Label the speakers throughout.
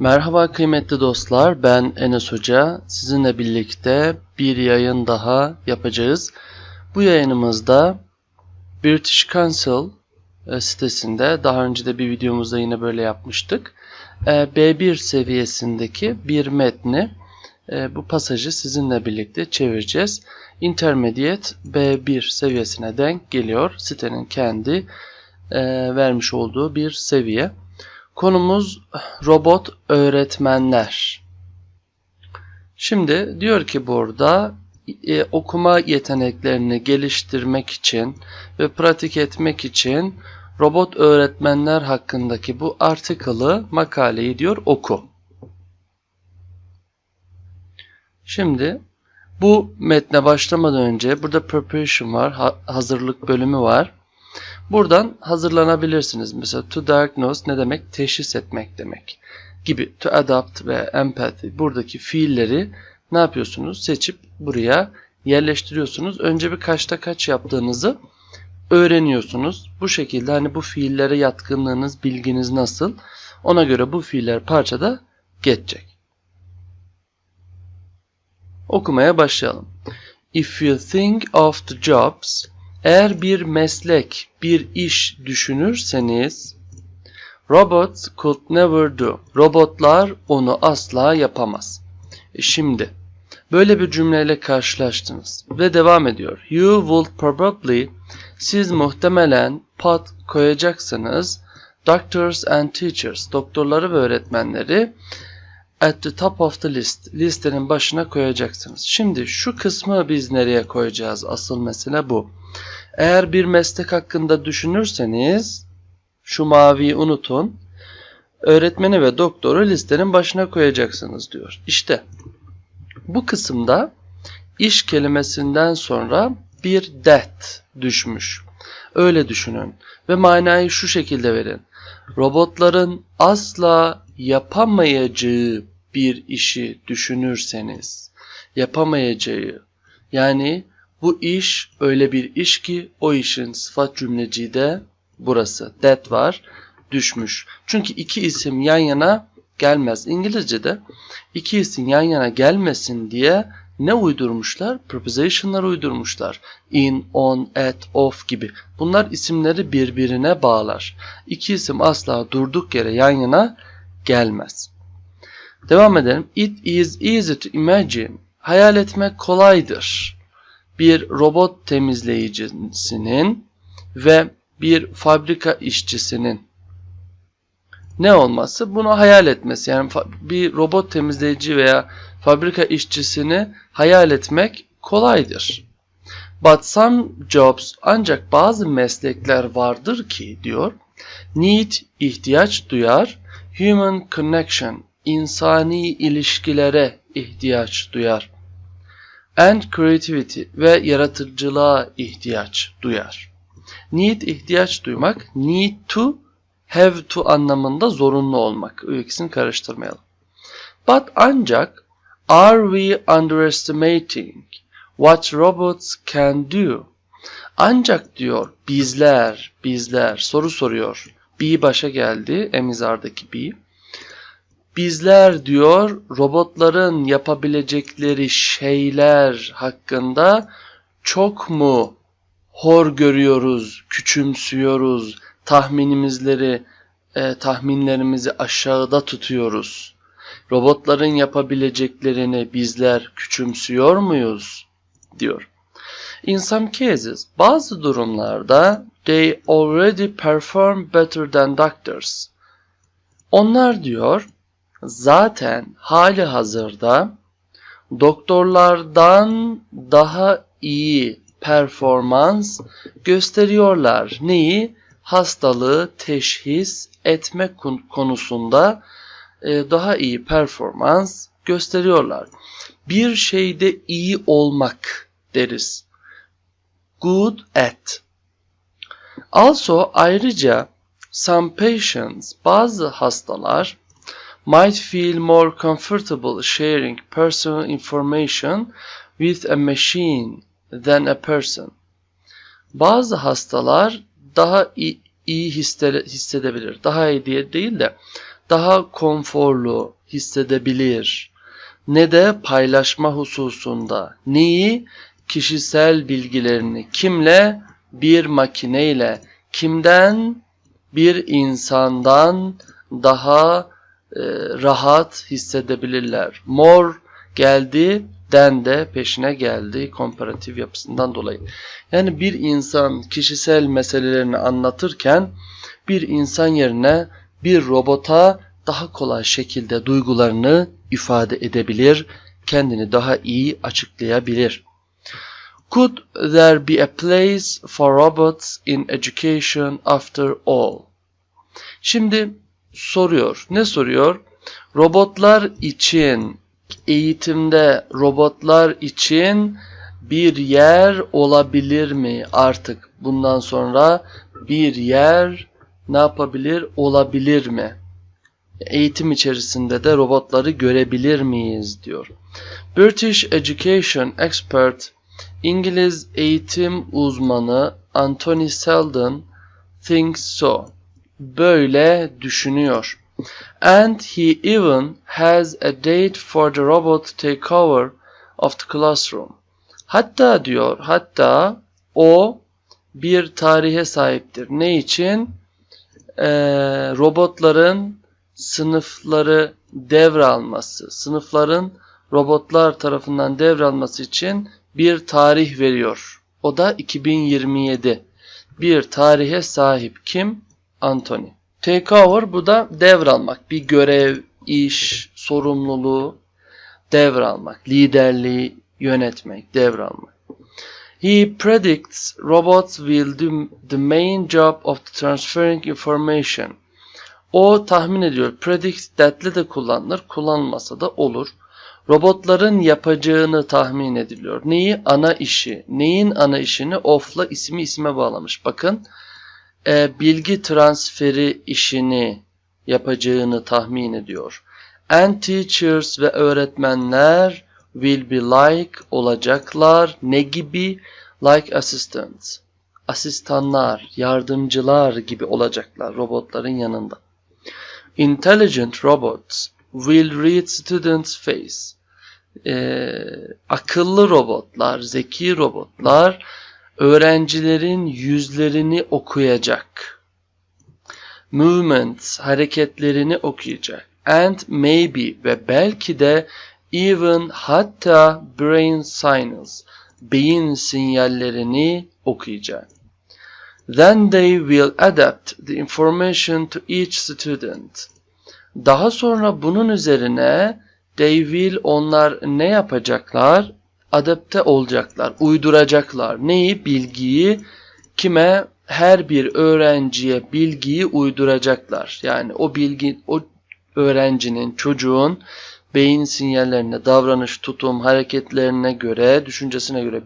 Speaker 1: Merhaba kıymetli dostlar, ben Enes Hoca. Sizinle birlikte bir yayın daha yapacağız. Bu yayınımızda British Council e, sitesinde, daha önce de bir videomuzda yine böyle yapmıştık. E, B1 seviyesindeki bir metni, e, bu pasajı sizinle birlikte çevireceğiz. Intermediate B1 seviyesine denk geliyor. Sitenin kendi vermiş olduğu bir seviye. Konumuz robot öğretmenler. Şimdi diyor ki burada e, okuma yeteneklerini geliştirmek için ve pratik etmek için robot öğretmenler hakkındaki bu article'ı makaleyi diyor oku. Şimdi bu metne başlamadan önce burada preparation var, hazırlık bölümü var. Buradan hazırlanabilirsiniz. Mesela to diagnose ne demek? Teşhis etmek demek gibi. To adapt ve empathy buradaki fiilleri ne yapıyorsunuz? Seçip buraya yerleştiriyorsunuz. Önce bir kaçta kaç yaptığınızı öğreniyorsunuz. Bu şekilde hani bu fiillere yatkınlığınız, bilginiz nasıl? Ona göre bu fiiller parçada geçecek. Okumaya başlayalım. If you think of the jobs eğer bir meslek, bir iş düşünürseniz robots could never do. Robotlar onu asla yapamaz. E şimdi böyle bir cümleyle karşılaştınız ve devam ediyor. You will probably siz muhtemelen put koyacaksınız doctors and teachers doktorları ve öğretmenleri at the top of the list listenin başına koyacaksınız. Şimdi şu kısmı biz nereye koyacağız? Asıl mesele bu. Eğer bir meslek hakkında düşünürseniz şu maviyi unutun. Öğretmeni ve doktoru listenin başına koyacaksınız diyor. İşte bu kısımda iş kelimesinden sonra bir that düşmüş. Öyle düşünün ve manayı şu şekilde verin. Robotların asla yapamayacağı bir işi düşünürseniz, yapamayacağı yani bu iş öyle bir iş ki o işin sıfat cümleciği de burası. That var. Düşmüş. Çünkü iki isim yan yana gelmez. İngilizce'de iki isim yan yana gelmesin diye ne uydurmuşlar? Preposition'lar uydurmuşlar. In, on, at, of gibi. Bunlar isimleri birbirine bağlar. İki isim asla durduk yere yan yana gelmez. Devam edelim. It is easy to imagine. Hayal etmek kolaydır bir robot temizleyicisinin ve bir fabrika işçisinin ne olması? Bunu hayal etmesi. Yani bir robot temizleyici veya fabrika işçisini hayal etmek kolaydır. But some jobs ancak bazı meslekler vardır ki diyor. Need ihtiyaç duyar. Human connection insani ilişkilere ihtiyaç duyar and creativity ve yaratıcılığa ihtiyaç duyar. Need ihtiyaç duymak, need to, have to anlamında zorunlu olmak. O ikisini karıştırmayalım. But ancak are we underestimating what robots can do? Ancak diyor bizler, bizler soru soruyor. Be başa geldi, emizardaki be bizler diyor robotların yapabilecekleri şeyler hakkında çok mu hor görüyoruz, küçümsüyoruz, tahminimizleri, e, tahminlerimizi aşağıda tutuyoruz. Robotların yapabileceklerini bizler küçümsüyor muyuz? diyor. In some cases, bazı durumlarda they already perform better than doctors. Onlar diyor zaten hali hazırda doktorlardan daha iyi performans gösteriyorlar. Neyi? Hastalığı teşhis etme konusunda daha iyi performans gösteriyorlar. Bir şeyde iyi olmak deriz. Good at. Also ayrıca some patients bazı hastalar might feel more comfortable sharing personal information with a machine than a person. Bazı hastalar daha iyi, iyi hissedebilir. Daha iyi diye değil de daha konforlu hissedebilir ne de paylaşma hususunda. Neyi? Kişisel bilgilerini. Kimle? Bir makineyle. Kimden? Bir insandan daha e, rahat hissedebilirler. More geldi, den de peşine geldi komparatif yapısından dolayı. Yani bir insan kişisel meselelerini anlatırken bir insan yerine bir robota daha kolay şekilde duygularını ifade edebilir, kendini daha iyi açıklayabilir. Could there be a place for robots in education after all? Şimdi soruyor. Ne soruyor? Robotlar için eğitimde robotlar için bir yer olabilir mi artık bundan sonra bir yer ne yapabilir olabilir mi? Eğitim içerisinde de robotları görebilir miyiz diyor. British Education Expert İngiliz eğitim uzmanı Anthony Seldon thinks so. Böyle düşünüyor. And he even has a date for the robot to take over of the classroom. Hatta diyor, hatta o bir tarihe sahiptir. Ne için? Ee, robotların sınıfları devralması, sınıfların robotlar tarafından devralması için bir tarih veriyor. O da 2027. Bir tarihe sahip kim? Anthony. Takeover bu da devralmak. Bir görev, iş, sorumluluğu devralmak. Liderliği yönetmek, devralmak. He predicts robots will do the main job of transferring information. O tahmin ediyor. Predict that'le de kullanılır. Kullanılmasa da olur. Robotların yapacağını tahmin ediliyor. Neyi? Ana işi. Neyin ana işini? Off'la ismi isme bağlamış. Bakın e, bilgi transferi işini yapacağını tahmin ediyor. And teachers ve öğretmenler will be like olacaklar. Ne gibi? Like assistants. Asistanlar, yardımcılar gibi olacaklar robotların yanında. Intelligent robots will read students' face. Ee, akıllı robotlar, zeki robotlar öğrencilerin yüzlerini okuyacak. Movements, hareketlerini okuyacak. And maybe ve belki de even hatta brain signals, beyin sinyallerini okuyacak. Then they will adapt the information to each student. Daha sonra bunun üzerine they will onlar ne yapacaklar? Adapte olacaklar, uyduracaklar. Neyi? Bilgiyi kime? Her bir öğrenciye bilgiyi uyduracaklar. Yani o bilgi, o öğrencinin, çocuğun beyin sinyallerine, davranış, tutum, hareketlerine göre, düşüncesine göre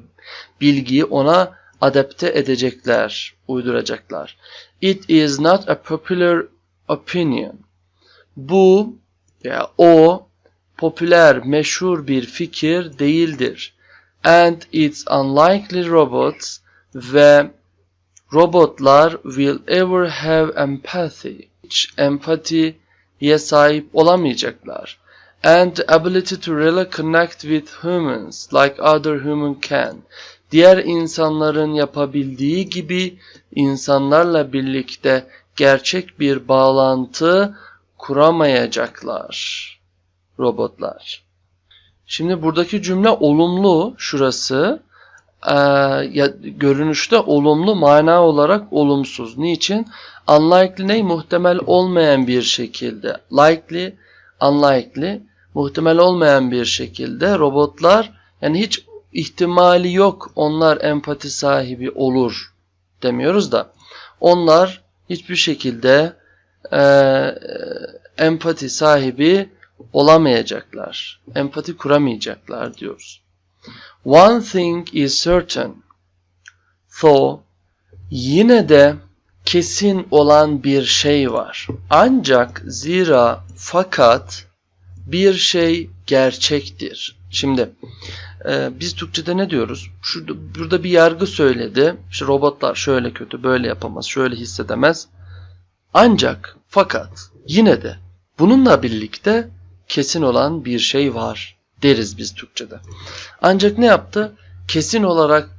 Speaker 1: bilgiyi ona adapte edecekler, uyduracaklar. It is not a popular opinion. Bu ya o popüler, meşhur bir fikir değildir. And it's unlikely robots ve robotlar will ever have empathy. Hiç empatiye sahip olamayacaklar. And the ability to really connect with humans like other human can. Diğer insanların yapabildiği gibi insanlarla birlikte gerçek bir bağlantı kuramayacaklar robotlar. Şimdi buradaki cümle olumlu şurası. Ee, ya, görünüşte olumlu mana olarak olumsuz. Niçin? Unlikely ne? Muhtemel olmayan bir şekilde. Likely, unlikely. Muhtemel olmayan bir şekilde robotlar yani hiç ihtimali yok onlar empati sahibi olur demiyoruz da onlar hiçbir şekilde e, empati sahibi olamayacaklar. Empati kuramayacaklar diyoruz. One thing is certain. Though yine de kesin olan bir şey var. Ancak zira fakat bir şey gerçektir. Şimdi e, biz Türkçe'de ne diyoruz? Şurada, burada bir yargı söyledi. İşte robotlar şöyle kötü, böyle yapamaz, şöyle hissedemez. Ancak, fakat, yine de Bununla birlikte kesin olan bir şey var deriz biz Türkçe'de. Ancak ne yaptı? Kesin olarak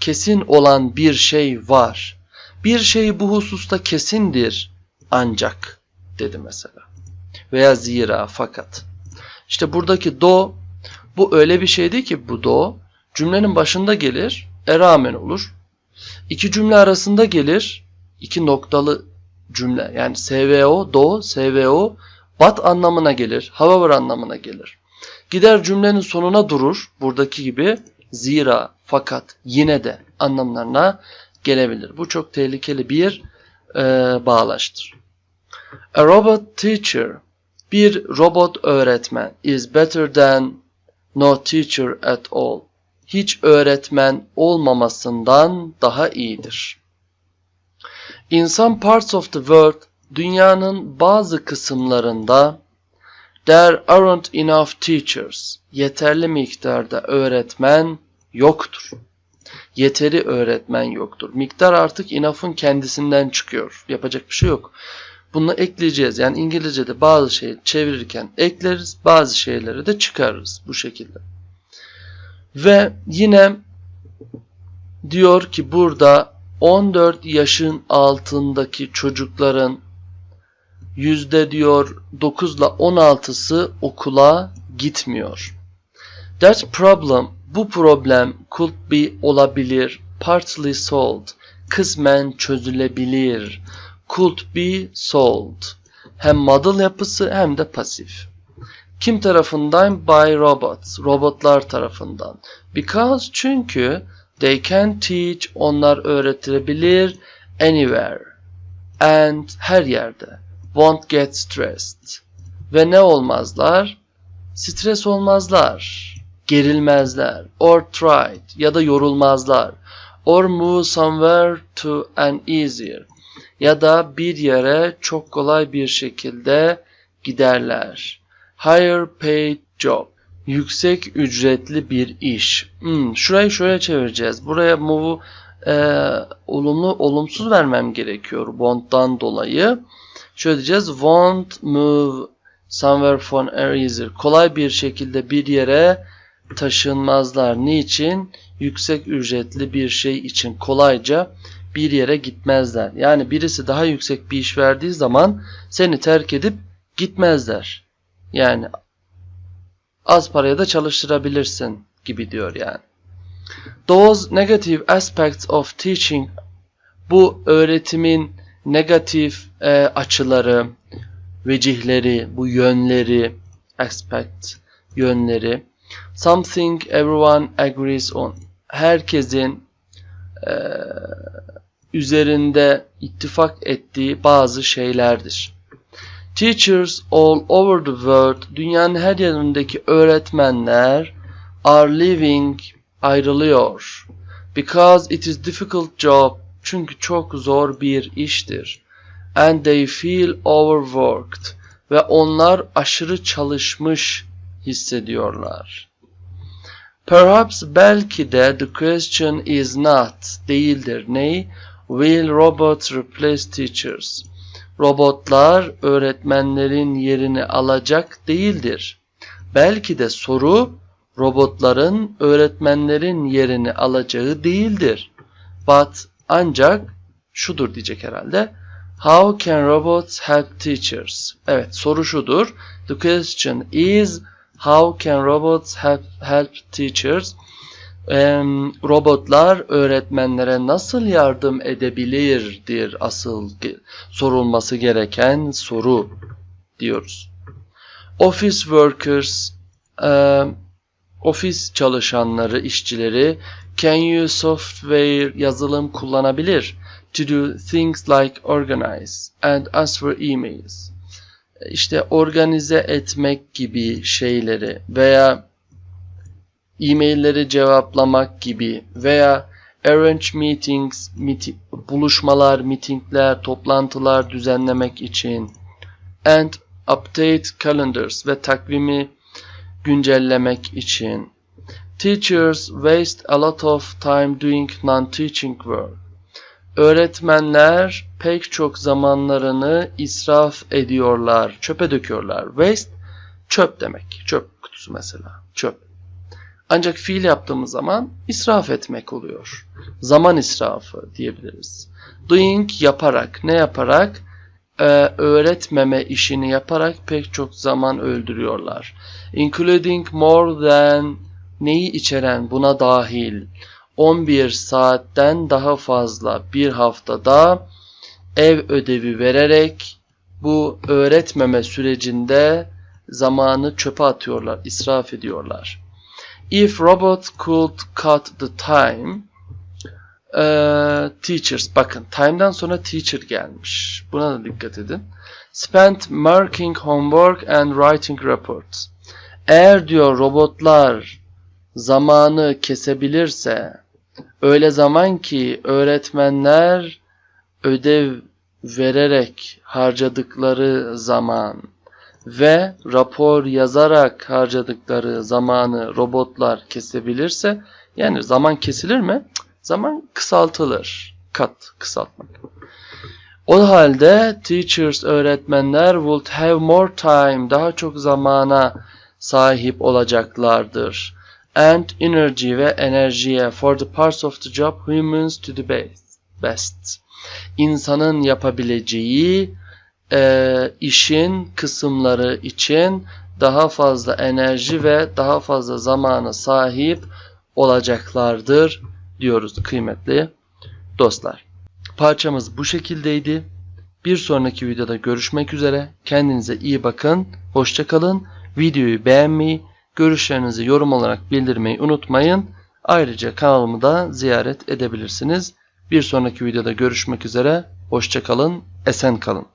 Speaker 1: kesin olan bir şey var. Bir şey bu hususta kesindir ancak dedi mesela. Veya zira fakat. İşte buradaki do bu öyle bir şeydi ki bu do cümlenin başında gelir, e rağmen olur. İki cümle arasında gelir, iki noktalı cümle yani SVO, do, SVO, but anlamına gelir, however anlamına gelir. Gider cümlenin sonuna durur, buradaki gibi zira, fakat, yine de anlamlarına gelebilir. Bu çok tehlikeli bir e, bağlaştır. A robot teacher, bir robot öğretmen is better than no teacher at all. Hiç öğretmen olmamasından daha iyidir. In some parts of the world, dünyanın bazı kısımlarında there aren't enough teachers. Yeterli miktarda öğretmen yoktur. Yeteri öğretmen yoktur. Miktar artık enough'ın kendisinden çıkıyor. Yapacak bir şey yok. Bunu ekleyeceğiz. Yani İngilizce'de bazı şeyi çevirirken ekleriz, bazı şeyleri de çıkarırız bu şekilde. Ve yine diyor ki burada 14 yaşın altındaki çocukların yüzde diyor 9 ile 16'sı okula gitmiyor. That problem, bu problem could be olabilir, partly solved, kısmen çözülebilir, could be solved. Hem model yapısı hem de pasif. Kim tarafından? By robots, robotlar tarafından. Because çünkü they can teach, onlar öğretilebilir anywhere and her yerde. Won't get stressed. Ve ne olmazlar? Stres olmazlar, gerilmezler, or tried ya da yorulmazlar, or move somewhere to an easier ya da bir yere çok kolay bir şekilde giderler. Higher paid job. Yüksek ücretli bir iş. Hmm, şurayı şöyle çevireceğiz. Buraya move'u e, olumlu olumsuz vermem gerekiyor won't'tan dolayı. Şöyle diyeceğiz. Won't move somewhere an easier. Kolay bir şekilde bir yere taşınmazlar. Niçin? Yüksek ücretli bir şey için kolayca bir yere gitmezler. Yani birisi daha yüksek bir iş verdiği zaman seni terk edip gitmezler. Yani az paraya da çalıştırabilirsin gibi diyor yani. Those negative aspects of teaching bu öğretimin negatif e, açıları, vecihleri, bu yönleri, aspect yönleri something everyone agrees on. Herkesin e, üzerinde ittifak ettiği bazı şeylerdir. Teachers all over the world, dünyanın her yerindeki öğretmenler are living, ayrılıyor. Because it is difficult job, çünkü çok zor bir iştir. And they feel overworked, ve onlar aşırı çalışmış hissediyorlar. Perhaps belki de the question is not, değildir. Ney? Will robots replace teachers? Robotlar öğretmenlerin yerini alacak değildir. Belki de soru robotların öğretmenlerin yerini alacağı değildir. But ancak şudur diyecek herhalde. How can robots help teachers? Evet soru şudur. The question is how can robots help, help teachers? robotlar öğretmenlere nasıl yardım edebilirdir asıl sorulması gereken soru diyoruz. Office workers, ofis çalışanları, işçileri can use software yazılım kullanabilir to do things like organize and answer emails. İşte organize etmek gibi şeyleri veya e-mailleri cevaplamak gibi veya arrange meetings, meeting, buluşmalar, meetingler, toplantılar düzenlemek için and update calendars ve takvimi güncellemek için. Teachers waste a lot of time doing non-teaching work. Öğretmenler pek çok zamanlarını israf ediyorlar, çöpe döküyorlar. Waste çöp demek. Çöp kutusu mesela. Çöp. Ancak fiil yaptığımız zaman israf etmek oluyor. Zaman israfı diyebiliriz. Doing yaparak, ne yaparak? Ee, öğretmeme işini yaparak pek çok zaman öldürüyorlar. Including more than neyi içeren buna dahil 11 saatten daha fazla bir haftada ev ödevi vererek bu öğretmeme sürecinde zamanı çöpe atıyorlar, israf ediyorlar. If robots could cut the time eee, teachers bakın time'dan sonra teacher gelmiş. Buna da dikkat edin. Spent marking homework and writing reports. Eğer diyor robotlar zamanı kesebilirse öyle zaman ki öğretmenler ödev vererek harcadıkları zaman ve rapor yazarak harcadıkları zamanı robotlar kesebilirse yani zaman kesilir mi? Zaman kısaltılır. Kat, kısaltmak. O halde teachers, öğretmenler would have more time, daha çok zamana sahip olacaklardır. And energy ve enerjiye for the parts of the job humans to the best. İnsanın yapabileceği e, işin kısımları için daha fazla enerji ve daha fazla zamana sahip olacaklardır diyoruz kıymetli dostlar. Parçamız bu şekildeydi. Bir sonraki videoda görüşmek üzere. Kendinize iyi bakın. Hoşça kalın. Videoyu beğenmeyi, görüşlerinizi yorum olarak bildirmeyi unutmayın. Ayrıca kanalımı da ziyaret edebilirsiniz. Bir sonraki videoda görüşmek üzere. Hoşça kalın. Esen kalın.